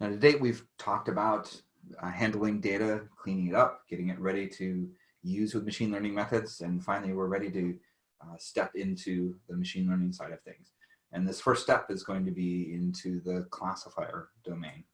Now to date, we've talked about uh, handling data, cleaning it up, getting it ready to use with machine learning methods. And finally, we're ready to uh, step into the machine learning side of things. And this first step is going to be into the classifier domain.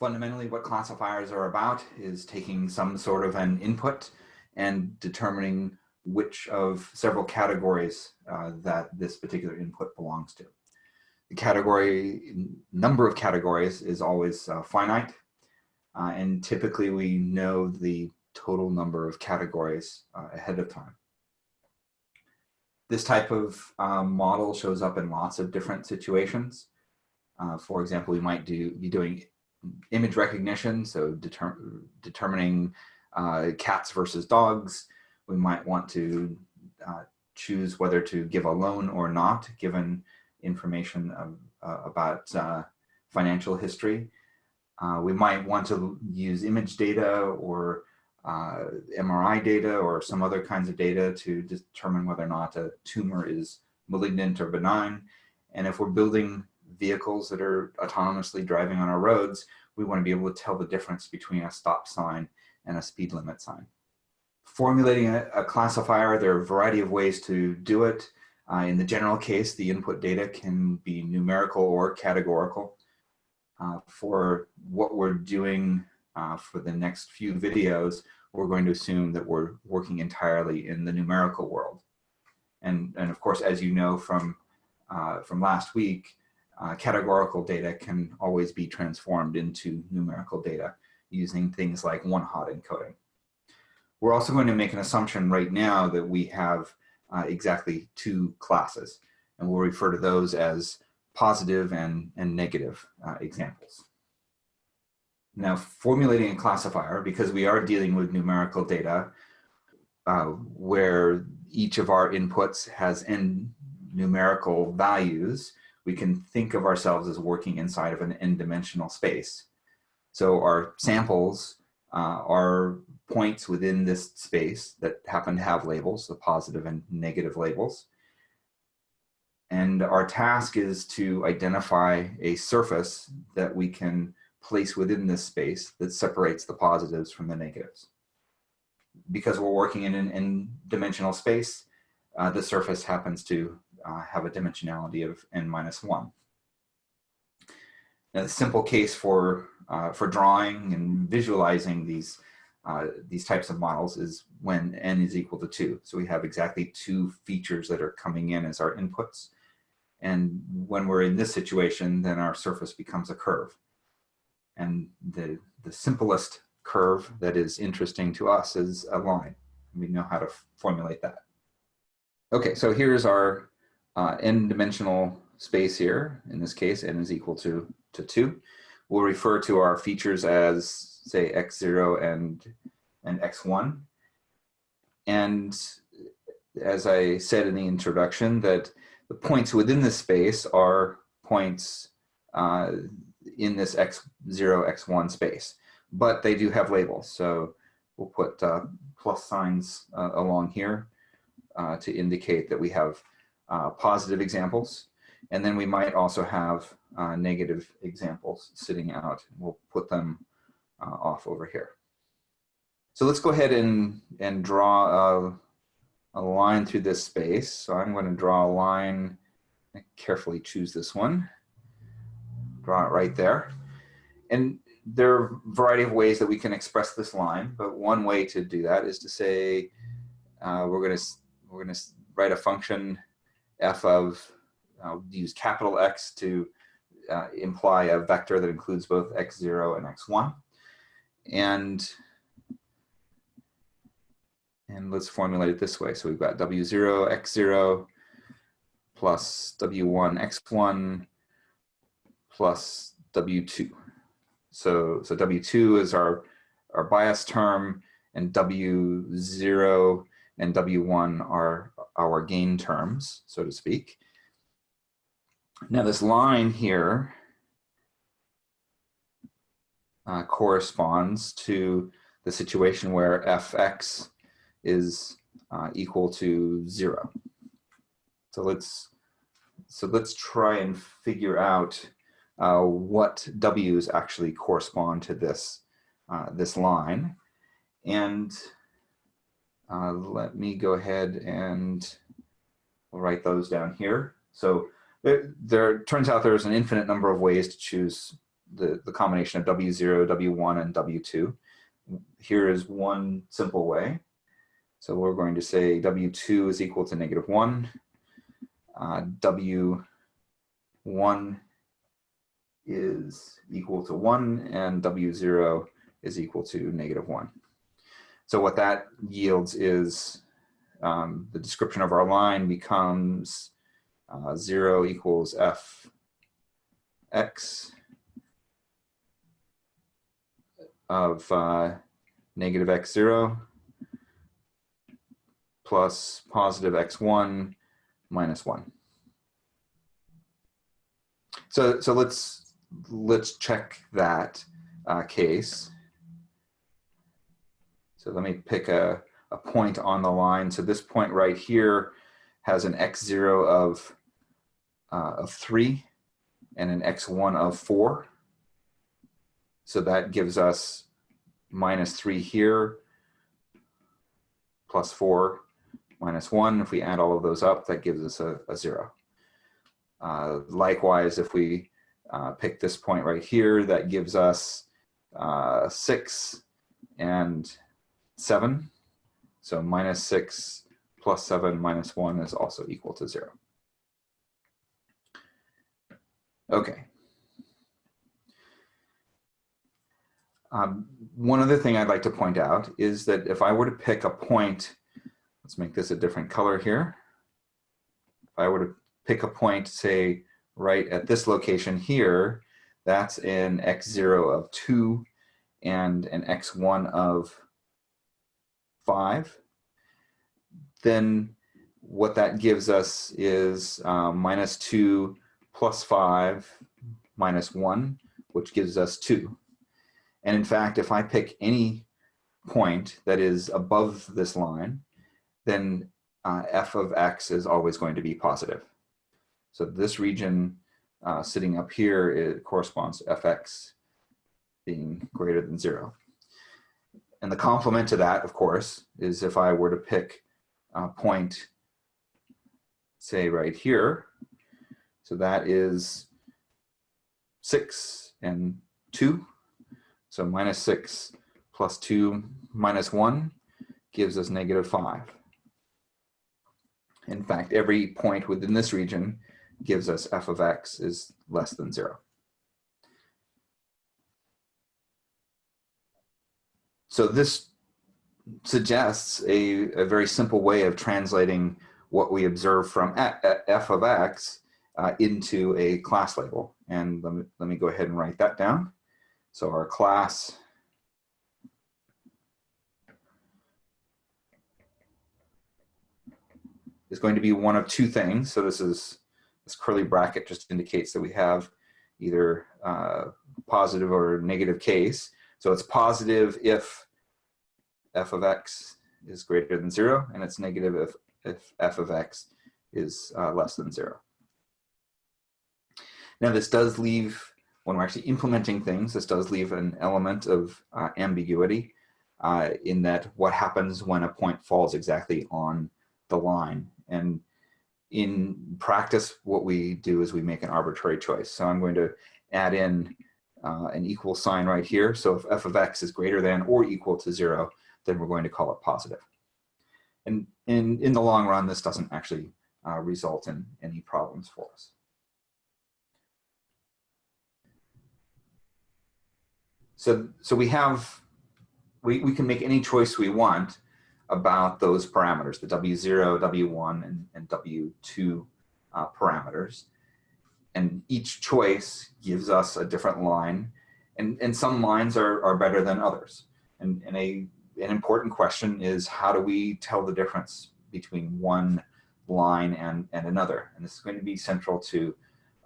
Fundamentally, what classifiers are about is taking some sort of an input and determining which of several categories uh, that this particular input belongs to. Category, number of categories is always uh, finite. Uh, and typically we know the total number of categories uh, ahead of time. This type of um, model shows up in lots of different situations. Uh, for example, we might do be doing image recognition, so deter determining uh, cats versus dogs. We might want to uh, choose whether to give a loan or not, given information of, uh, about uh, financial history. Uh, we might want to use image data or uh, MRI data or some other kinds of data to determine whether or not a tumor is malignant or benign. And if we're building vehicles that are autonomously driving on our roads, we want to be able to tell the difference between a stop sign and a speed limit sign. Formulating a, a classifier, there are a variety of ways to do it. Uh, in the general case, the input data can be numerical or categorical. Uh, for what we're doing uh, for the next few videos, we're going to assume that we're working entirely in the numerical world. And, and of course, as you know from, uh, from last week, uh, categorical data can always be transformed into numerical data using things like one-hot encoding. We're also going to make an assumption right now that we have uh, exactly two classes, and we'll refer to those as positive and, and negative uh, examples. Now, formulating a classifier, because we are dealing with numerical data, uh, where each of our inputs has n numerical values, we can think of ourselves as working inside of an n-dimensional space. So our samples uh, are points within this space that happen to have labels, the positive and negative labels. And our task is to identify a surface that we can place within this space that separates the positives from the negatives. Because we're working in an n-dimensional space, uh, the surface happens to uh, have a dimensionality of n minus one. Now, the simple case for, uh, for drawing and visualizing these, uh, these types of models is when n is equal to two. So we have exactly two features that are coming in as our inputs. And when we're in this situation, then our surface becomes a curve. And the, the simplest curve that is interesting to us is a line. We know how to formulate that. Okay, so here's our uh, n-dimensional space here. In this case, n is equal to, to 2. We'll refer to our features as, say, x0 and, and x1. And as I said in the introduction, that the points within the space are points uh, in this x0, x1 space, but they do have labels. So we'll put uh, plus signs uh, along here uh, to indicate that we have uh, positive examples. And then we might also have uh, negative examples sitting out. We'll put them off over here. So let's go ahead and, and draw a, a line through this space. So I'm going to draw a line, carefully choose this one, draw it right there. And there are a variety of ways that we can express this line, but one way to do that is to say uh, we're going to we're going to write a function f of uh, use capital X to uh, imply a vector that includes both x0 and x1. And and let's formulate it this way. So we've got W0, X0 plus W1, X1 plus W2. So, so W2 is our, our bias term and W0 and W1 are our gain terms, so to speak. Now this line here uh, corresponds to the situation where fx is uh, equal to zero. So let's so let's try and figure out uh, what W's actually correspond to this, uh, this line. And uh, let me go ahead and write those down here. So there, there turns out there's an infinite number of ways to choose the, the combination of W0, W1, and W2. Here is one simple way. So we're going to say W2 is equal to negative 1. Uh, W1 is equal to 1, and W0 is equal to negative 1. So what that yields is um, the description of our line becomes uh, 0 equals f x of uh, negative x0 plus positive x1 minus 1. So, so let's, let's check that uh, case. So let me pick a, a point on the line. So this point right here has an x0 of, uh, of 3 and an x1 of 4. So that gives us minus 3 here, plus 4, minus 1. If we add all of those up, that gives us a, a 0. Uh, likewise, if we uh, pick this point right here, that gives us uh, 6 and 7. So minus 6 plus 7 minus 1 is also equal to 0. Okay. Um, one other thing I'd like to point out is that if I were to pick a point, let's make this a different color here. If I were to pick a point, say, right at this location here, that's an x0 of 2 and an x1 of 5, then what that gives us is um, minus 2 plus 5 minus 1, which gives us 2. And in fact, if I pick any point that is above this line, then uh, f of x is always going to be positive. So this region uh, sitting up here, it corresponds to fx being greater than zero. And the complement to that, of course, is if I were to pick a point, say right here, so that is six and two. So minus six plus two minus one gives us negative five. In fact, every point within this region gives us f of x is less than zero. So this suggests a, a very simple way of translating what we observe from f of x uh, into a class label. And let me, let me go ahead and write that down. So our class is going to be one of two things. So this is this curly bracket just indicates that we have either uh, positive or negative case. So it's positive if f of x is greater than zero, and it's negative if, if f of x is uh, less than zero. Now this does leave, when we're actually implementing things, this does leave an element of uh, ambiguity uh, in that what happens when a point falls exactly on the line. And in practice, what we do is we make an arbitrary choice. So I'm going to add in uh, an equal sign right here. So if f of x is greater than or equal to zero, then we're going to call it positive. And in, in the long run, this doesn't actually uh, result in any problems for us. So, so we have, we, we can make any choice we want about those parameters, the W0, W1, and, and W2 uh, parameters. And each choice gives us a different line, and, and some lines are, are better than others. And, and a, an important question is how do we tell the difference between one line and, and another? And this is going to be central to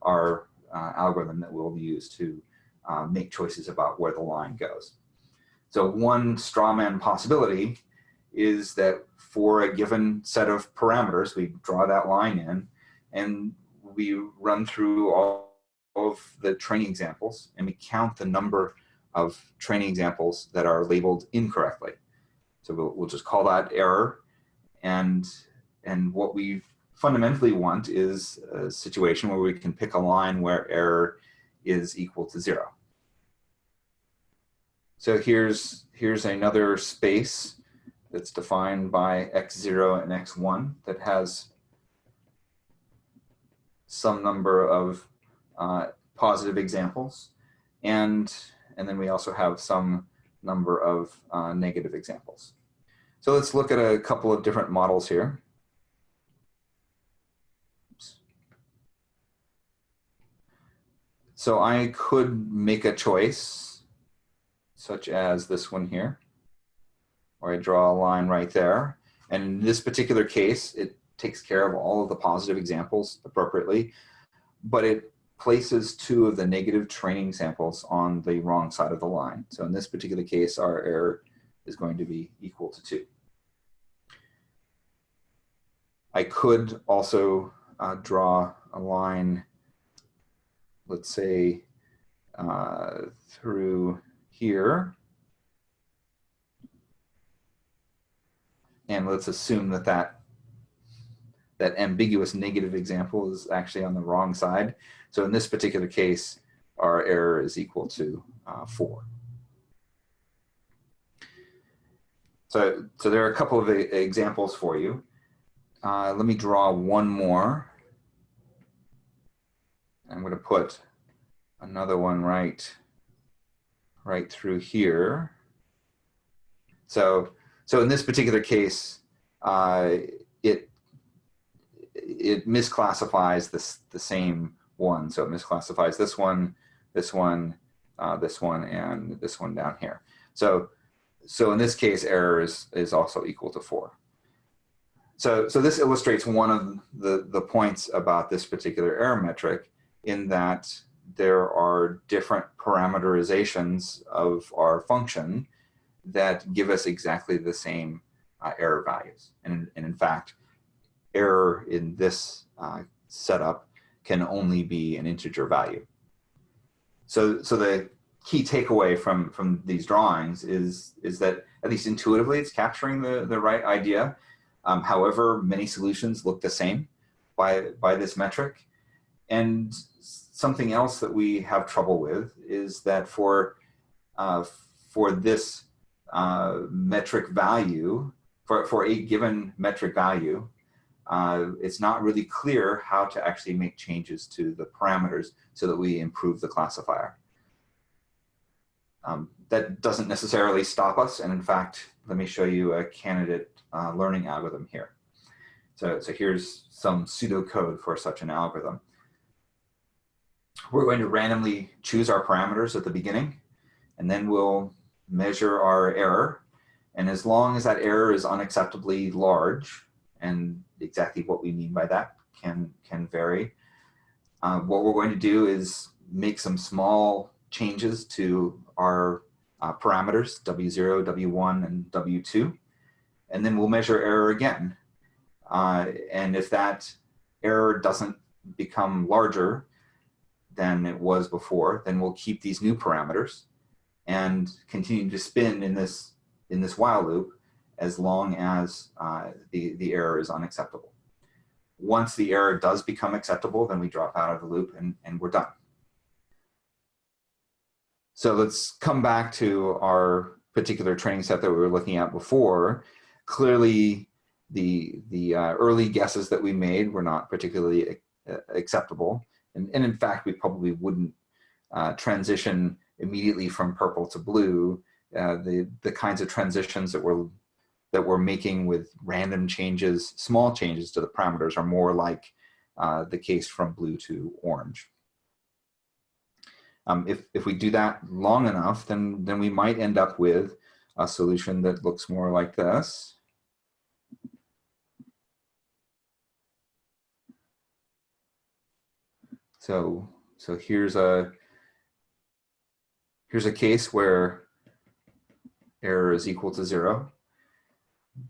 our uh, algorithm that we'll use to uh, make choices about where the line goes. So one strawman possibility is that for a given set of parameters, we draw that line in and we run through all of the training examples and we count the number of training examples that are labeled incorrectly. So we'll, we'll just call that error. And, and what we fundamentally want is a situation where we can pick a line where error is equal to zero. So here's, here's another space that's defined by x0 and x1 that has some number of uh, positive examples. And, and then we also have some number of uh, negative examples. So let's look at a couple of different models here. So I could make a choice, such as this one here, where I draw a line right there. And in this particular case, it takes care of all of the positive examples appropriately, but it places two of the negative training samples on the wrong side of the line. So in this particular case, our error is going to be equal to two. I could also uh, draw a line let's say, uh, through here. And let's assume that, that that ambiguous negative example is actually on the wrong side. So in this particular case, our error is equal to uh, 4. So, so there are a couple of examples for you. Uh, let me draw one more. I'm going to put another one right, right through here. So, so in this particular case, uh, it it misclassifies this the same one. So it misclassifies this one, this one, uh, this one, and this one down here. So, so in this case, error is, is also equal to four. So, so this illustrates one of the, the points about this particular error metric in that there are different parameterizations of our function that give us exactly the same uh, error values. And, and, in fact, error in this uh, setup can only be an integer value. So, so the key takeaway from, from these drawings is, is that at least intuitively it's capturing the, the right idea. Um, however, many solutions look the same by, by this metric. And something else that we have trouble with is that for, uh, for this uh, metric value, for, for a given metric value, uh, it's not really clear how to actually make changes to the parameters so that we improve the classifier. Um, that doesn't necessarily stop us. And in fact, let me show you a candidate uh, learning algorithm here. So, so here's some pseudocode for such an algorithm. We're going to randomly choose our parameters at the beginning, and then we'll measure our error. And as long as that error is unacceptably large, and exactly what we mean by that can, can vary, uh, what we're going to do is make some small changes to our uh, parameters, W0, W1, and W2, and then we'll measure error again. Uh, and if that error doesn't become larger, than it was before, then we'll keep these new parameters and continue to spin in this, in this while loop as long as uh, the, the error is unacceptable. Once the error does become acceptable, then we drop out of the loop and, and we're done. So let's come back to our particular training set that we were looking at before. Clearly, the, the uh, early guesses that we made were not particularly uh, acceptable. And, and in fact, we probably wouldn't uh, transition immediately from purple to blue. Uh, the, the kinds of transitions that we're, that we're making with random changes, small changes to the parameters are more like uh, the case from blue to orange. Um, if, if we do that long enough, then, then we might end up with a solution that looks more like this. So, so here's a, here's a case where error is equal to zero.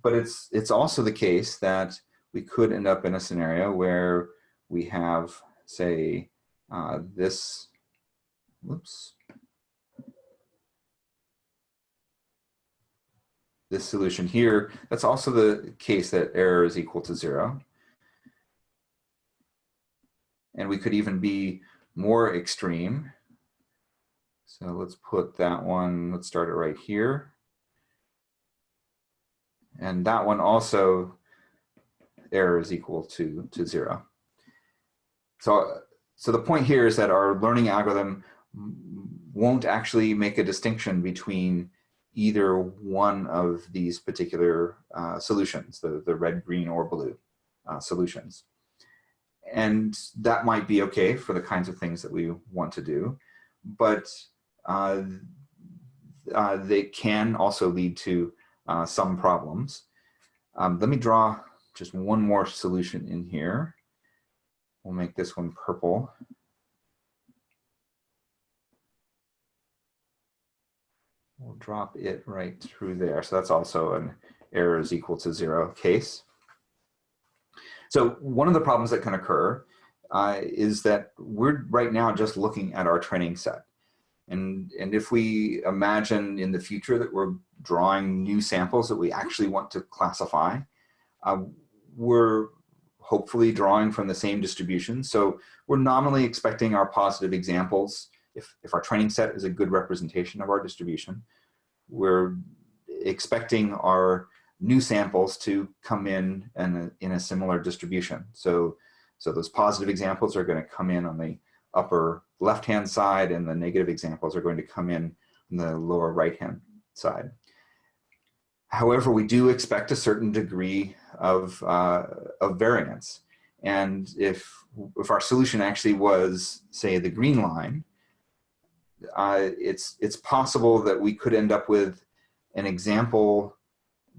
But it's, it's also the case that we could end up in a scenario where we have, say, uh, this, whoops, this solution here, that's also the case that error is equal to zero. And we could even be more extreme. So let's put that one, let's start it right here. And that one also, error is equal to, to zero. So, so the point here is that our learning algorithm won't actually make a distinction between either one of these particular uh, solutions, the, the red, green, or blue uh, solutions. And that might be okay for the kinds of things that we want to do, but uh, uh they can also lead to uh, some problems. Um, let me draw just one more solution in here. We'll make this one purple. We'll drop it right through there. So that's also an error is equal to zero case. So one of the problems that can occur uh, is that we're right now just looking at our training set. And, and if we imagine in the future that we're drawing new samples that we actually want to classify, uh, we're hopefully drawing from the same distribution. So we're nominally expecting our positive examples if, if our training set is a good representation of our distribution, we're expecting our new samples to come in in a, in a similar distribution. So, so those positive examples are going to come in on the upper left-hand side and the negative examples are going to come in on the lower right-hand side. However, we do expect a certain degree of, uh, of variance. And if, if our solution actually was, say, the green line, uh, it's, it's possible that we could end up with an example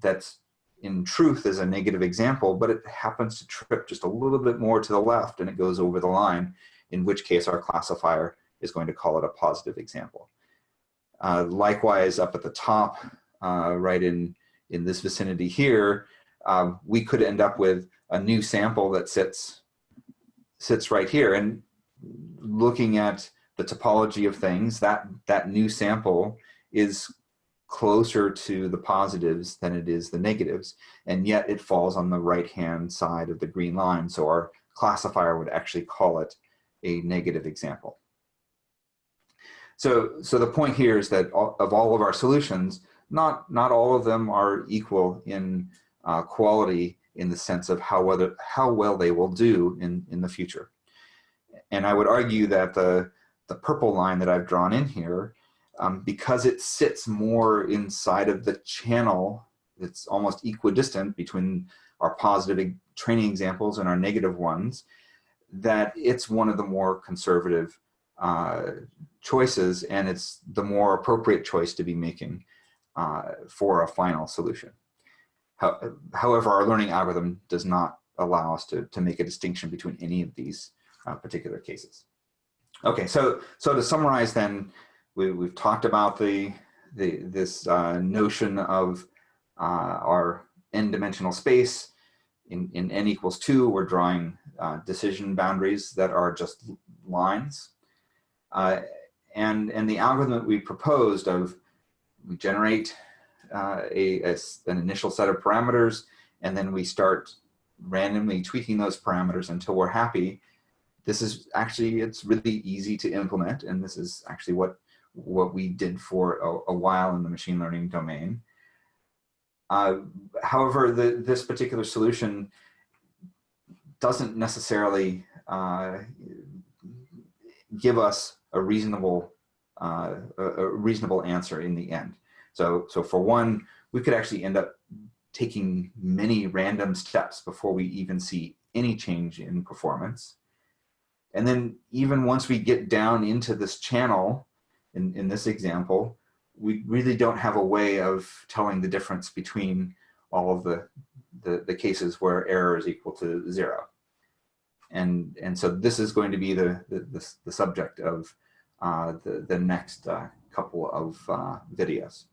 that's in truth is a negative example, but it happens to trip just a little bit more to the left and it goes over the line, in which case our classifier is going to call it a positive example. Uh, likewise, up at the top, uh, right in, in this vicinity here, um, we could end up with a new sample that sits, sits right here. And looking at the topology of things, that, that new sample is closer to the positives than it is the negatives, and yet it falls on the right-hand side of the green line, so our classifier would actually call it a negative example. So, so the point here is that of all of our solutions, not, not all of them are equal in uh, quality in the sense of how, whether, how well they will do in, in the future. And I would argue that the, the purple line that I've drawn in here, um, because it sits more inside of the channel, it's almost equidistant between our positive training examples and our negative ones, that it's one of the more conservative uh, choices and it's the more appropriate choice to be making uh, for a final solution. How, however, our learning algorithm does not allow us to, to make a distinction between any of these uh, particular cases. Okay, so so to summarize, then we, we've talked about the the this uh, notion of uh, our n-dimensional space. In in n equals two, we're drawing uh, decision boundaries that are just lines, uh, and and the algorithm that we proposed of we generate uh, a, a an initial set of parameters, and then we start randomly tweaking those parameters until we're happy this is actually, it's really easy to implement. And this is actually what, what we did for a, a while in the machine learning domain. Uh, however, the, this particular solution doesn't necessarily uh, give us a reasonable, uh, a, a reasonable answer in the end. So, so for one, we could actually end up taking many random steps before we even see any change in performance. And then even once we get down into this channel, in, in this example, we really don't have a way of telling the difference between all of the, the, the cases where error is equal to zero. And, and so this is going to be the, the, the, the subject of uh, the, the next uh, couple of uh, videos.